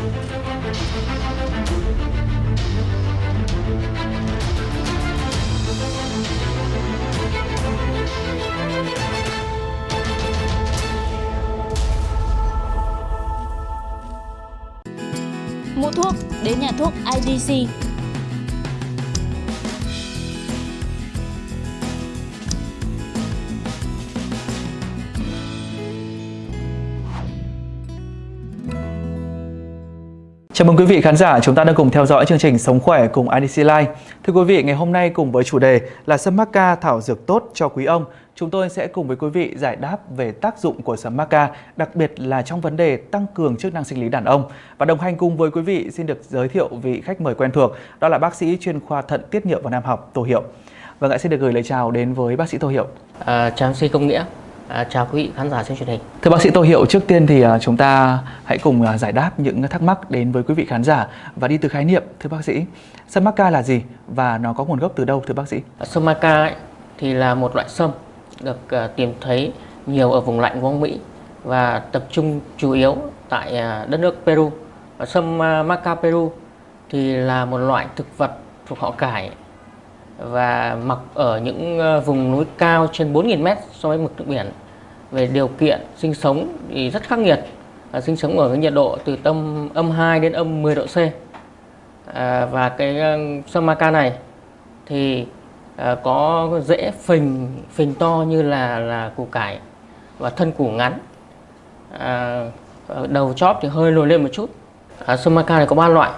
Mua thuốc đến nhà thuốc IDC. Chào mừng quý vị khán giả, chúng ta đang cùng theo dõi chương trình Sống khỏe cùng IDC Life. Thưa quý vị, ngày hôm nay cùng với chủ đề là sâm maca thảo dược tốt cho quý ông, chúng tôi sẽ cùng với quý vị giải đáp về tác dụng của sâm maca, đặc biệt là trong vấn đề tăng cường chức năng sinh lý đàn ông. Và đồng hành cùng với quý vị xin được giới thiệu vị khách mời quen thuộc, đó là bác sĩ chuyên khoa thận tiết niệu và nam học Tô Hiệu. Vâng ạ, xin được gửi lời chào đến với bác sĩ Tô Hiệu. À, chào sĩ Công Nghĩa, à, chào quý vị khán giả trên truyền hình. Thưa bác sĩ Tô Hiệu, trước tiên thì à, chúng ta hãy cùng à, giải đáp những thắc mắc đến với quý vị khán giả và đi từ khái niệm. Thưa bác sĩ, sâm maca là gì và nó có nguồn gốc từ đâu thưa bác sĩ? Sâm ấy, thì là một loại sâm được uh, tìm thấy nhiều ở vùng lạnh của Mỹ và tập trung chủ yếu tại uh, đất nước Peru. Sâm uh, maca Peru thì là một loại thực vật thuộc họ cải và mặc ở những ờ, vùng núi cao trên 4.000 m so với mực nước biển. Về điều kiện sinh sống thì rất khắc nghiệt, uh, sinh sống ở cái nhiệt độ từ tâm âm 2 đến âm 10 độ C. À, và cái ờ, uh, sâm maca này thì à, có dễ phình phình to như là là củ cải và thân củ ngắn à, đầu chóp thì hơi lồi lên một chút à, sâm maca này có ba loại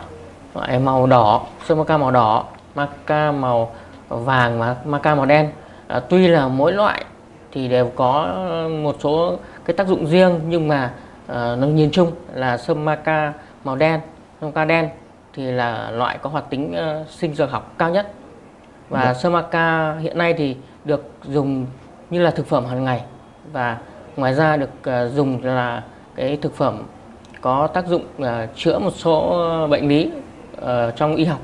loại màu đỏ sâm maca màu đỏ maca màu vàng và maca màu đen. À, tuy là mỗi loại thì đều có một số cái tác dụng riêng nhưng mà à, nó nhìn chung là sâm maca màu đen. Sâm maca đen thì là loại có hoạt tính uh, sinh dược học cao nhất. Và Được. sơ maca hiện nay thì được dùng như là thực phẩm hàng ngày. Và ngoài ra được uh, dùng là cái thực phẩm có tác dụng uh, chữa một số bệnh lý uh, trong y học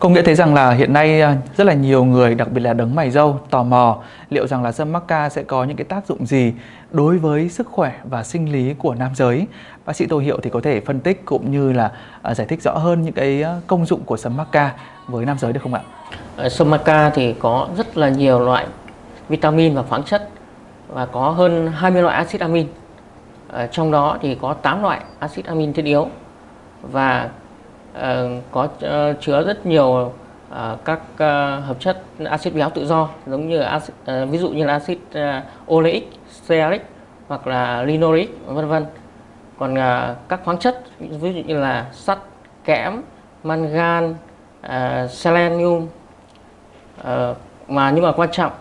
Công nghĩa thấy rằng là hiện nay à, rất là nhiều người, đặc biệt là đấng mày râu, tò mò liệu rằng là sâm maca sẽ có những cái tác dụng gì đối với sức khỏe và sinh lý của nam giới. Bác sĩ Tô Hiệu thì có thể phân tích cũng như là à, giải thích rõ hơn những cái à, công dụng của sâm maca với nam giới được không ạ? Ờ, sâm maca thì có rất là nhiều loại vitamin và khoáng chất và có hơn 20 loại axit amin ờ, trong đó thì có 8 loại axit amin thiết yếu và Ờ, có ờ, chứa rất nhiều ờ, các hợp chất axit béo tự do giống như axit, ví dụ như là axit oleic, stearic hoặc là linoleic vân vân. Còn các khoáng chất ví dụ như là sắt, kẽm, mangan, selenium mà nhưng mà quan trọng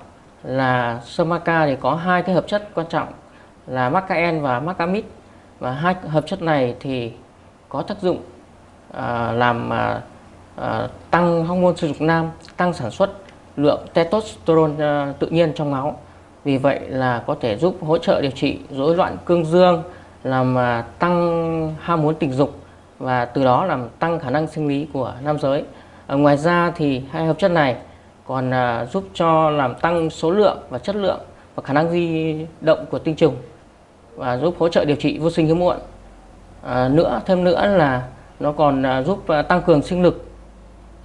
là sâm maca thì có hai cái hợp chất quan trọng là macaen và macamid và hai hợp chất này thì có tác dụng à, làm à, à, tăng hormone sinh dục nam, tăng sản xuất lượng testosterone à, tự nhiên trong máu. Vì vậy là có thể giúp hỗ trợ điều trị rối loạn cương dương, làm à, tăng ham muốn tình dục và từ đó làm tăng khả năng sinh lý của nam giới. À, ngoài ra thì hai hợp chất này còn à, giúp cho làm tăng số lượng và chất lượng và khả năng di động của tinh trùng và giúp hỗ trợ điều trị vô sinh hiếm muộn. À, nữa thêm nữa là nó còn à, giúp à, tăng cường sinh lực,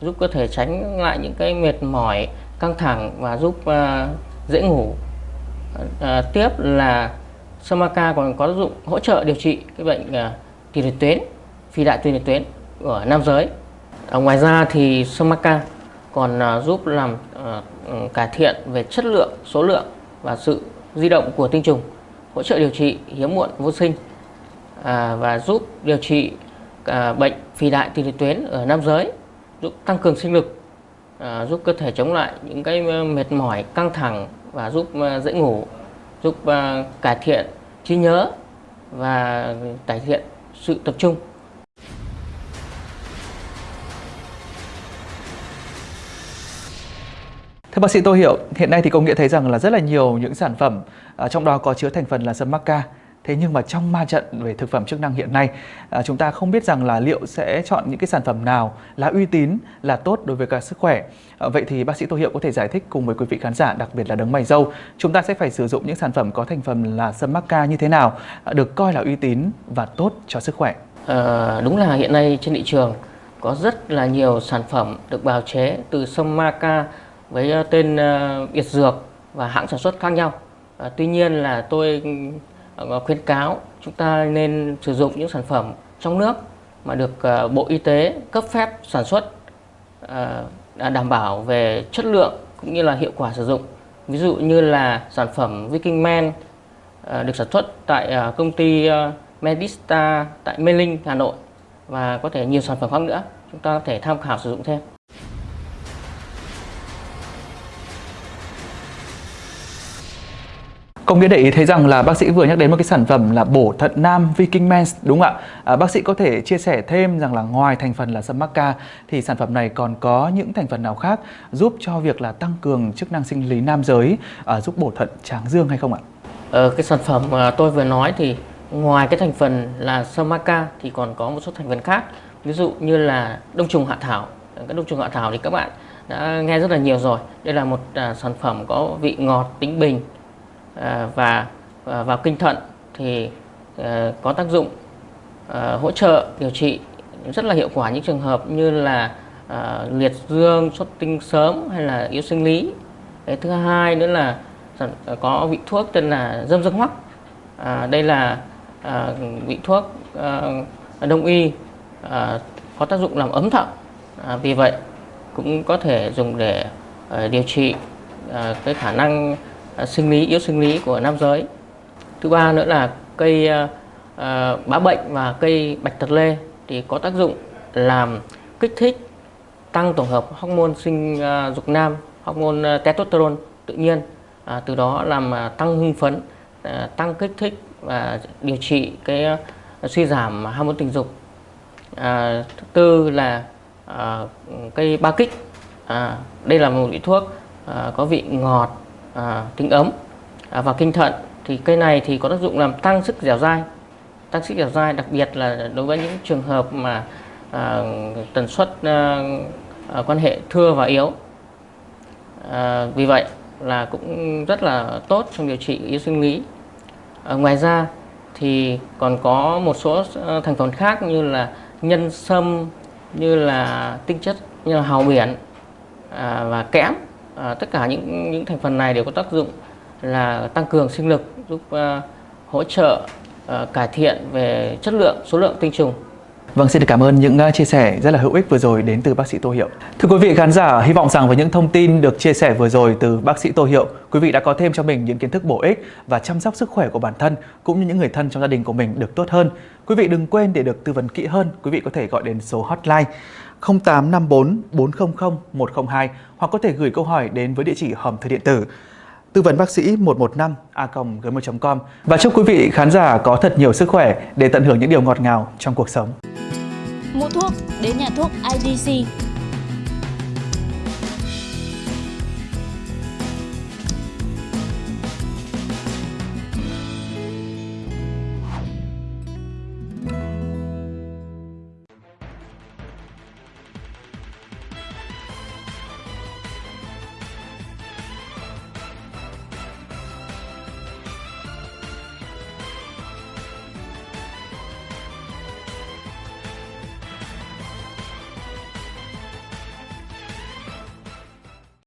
giúp cơ thể tránh lại những cái mệt mỏi, căng thẳng và giúp à, dễ ngủ. À, tiếp là sâm maca còn có tác dụng hỗ trợ điều trị cái bệnh tiền liệt tuyến, phi đại tiền liệt tuyến ở nam giới. À, ngoài ra thì sâm maca còn giúp làm ừ, cải thiện về chất lượng, số lượng và sự di động của tinh trùng, hỗ trợ điều trị hiếm muộn vô sinh à, và giúp điều trị à, bệnh phì đại tiền liệt tuyến ở nam giới, giúp tăng cường sinh lực, à, giúp cơ thể chống lại những cái à, mệt mỏi, căng thẳng và giúp à, dễ ngủ, giúp à, cải thiện trí nhớ và cải thiện sự tập trung. Thưa bác sĩ Tô hiểu, hiện nay thì công nghệ thấy rằng là rất là nhiều những sản phẩm à, trong đó có chứa thành phần là sâm maca Thế nhưng mà trong ma trận về thực phẩm chức năng hiện nay, à, chúng ta không biết rằng là liệu sẽ chọn những cái sản phẩm nào là uy tín, là tốt đối với cả sức khỏe. À, vậy thì bác sĩ Tô Hiệu có thể giải thích cùng với quý vị khán giả, đặc biệt là đấng mày dâu, chúng ta sẽ phải sử dụng những sản phẩm có thành phần là sâm mắc ca như thế nào, à, được coi là uy tín và tốt cho sức khỏe. À, đúng là hiện nay trên thị trường có rất là nhiều sản phẩm được bào chế từ sâm maca với ờ, tên uh, biệt dược và hãng sản xuất khác nhau. À, tuy nhiên là tôi Ờ, khuyến cáo chúng ta nên sử dụng những sản phẩm trong nước mà được ờ, Bộ Y tế cấp phép sản xuất ờ, đảm bảo về chất lượng cũng như là hiệu quả sử dụng. Ví dụ như là sản phẩm Viking Man được sản xuất tại công ty Medista tại Mê Linh, Hà Nội và có thể nhiều sản phẩm khác nữa chúng ta có thể tham khảo sử dụng thêm Công nghĩa để ý thấy rằng là bác sĩ vừa nhắc đến một cái sản phẩm là bổ thận nam Viking Mens đúng không ạ? À, bác sĩ có thể chia sẻ thêm rằng là ngoài thành phần là sâm mắc ca thì sản phẩm này còn có những thành phần nào khác giúp cho việc là tăng cường chức năng sinh lý nam giới, à, giúp bổ thận tráng dương hay không ạ? Ờ, cái sản phẩm mà tôi vừa nói thì ngoài cái thành phần là sâm mắc ca thì còn có một số thành phần khác ví dụ như là đông trùng hạ thảo cái đông trùng hạ thảo thì các bạn đã nghe rất là nhiều rồi đây là một à, sản phẩm có vị ngọt tính bình Ờ, và ờ, vào kinh thận thì ờ, có tác dụng hỗ trợ điều trị rất là hiệu quả những trường hợp như là liệt dương xuất tinh sớm hay là yếu sinh lý. Cái thứ hai nữa là có vị thuốc tên là dâm dương hoắc. À, đây là à, vị thuốc à, đông y à, có tác dụng làm ấm thận. À, vì vậy cũng có thể dùng để à, điều trị à, cái khả năng À, sinh lý yếu sinh lý của nam giới. Thứ ba nữa là cây à, à, bá bệnh và cây bạch tật lê thì có tác dụng làm kích thích tăng tổng hợp hormone sinh dục nam hormone testosterone tự nhiên à, từ đó làm tăng hưng phấn à, tăng kích thích và điều trị cái suy giảm hormone tình dục. À, thứ tư là à, cây ba kích. À, đây là một vị thuốc à, có vị ngọt à, tính ấm. À, và kinh thận thì cây này thì có tác dụng làm tăng sức dẻo dai. Tăng sức dẻo dai đặc biệt là đối với những trường hợp mà à, tần suất à, à, quan hệ thưa và yếu. À, vì vậy là cũng rất là tốt trong điều trị yếu sinh lý. À, ngoài ra thì còn có một số à, thành phần khác như là nhân sâm như là tinh chất như là hào biển à, và kẽm à, tất cả những những thành phần này đều có tác dụng là tăng cường sinh lực giúp à, hỗ trợ à, cải thiện về chất lượng số lượng tinh trùng. Vâng, xin được cảm ơn những ờ, chia sẻ rất là hữu ích vừa rồi đến từ bác sĩ Tô Hiệu. Thưa quý vị khán giả, hy vọng rằng với những thông tin được chia sẻ vừa rồi từ bác sĩ Tô Hiệu, quý vị đã có thêm cho mình những kiến thức bổ ích và chăm sóc sức khỏe của bản thân cũng như những người thân trong gia đình của mình được tốt hơn. Quý vị đừng quên để được tư vấn kỹ hơn, quý vị có thể gọi đến số hotline 0854 400 102 hoặc có thể gửi câu hỏi đến với địa chỉ hòm thư điện tử tư vấn bác sĩ 115 a gmail.com và chúc quý vị khán giả có thật nhiều sức khỏe để tận hưởng những điều ngọt ngào trong cuộc sống. Mua thuốc, đến nhà thuốc IDC